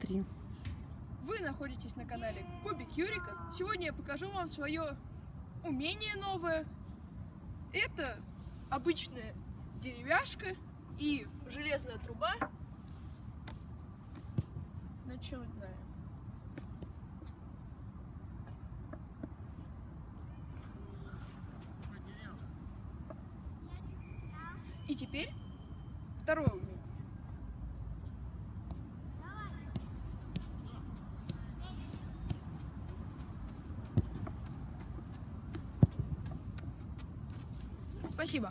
три. Вы находитесь на канале Кубик Юрика. Сегодня я покажу вам свое умение новое. Это обычная деревяшка и железная труба. Начинаем. И теперь второе умение. Спасибо.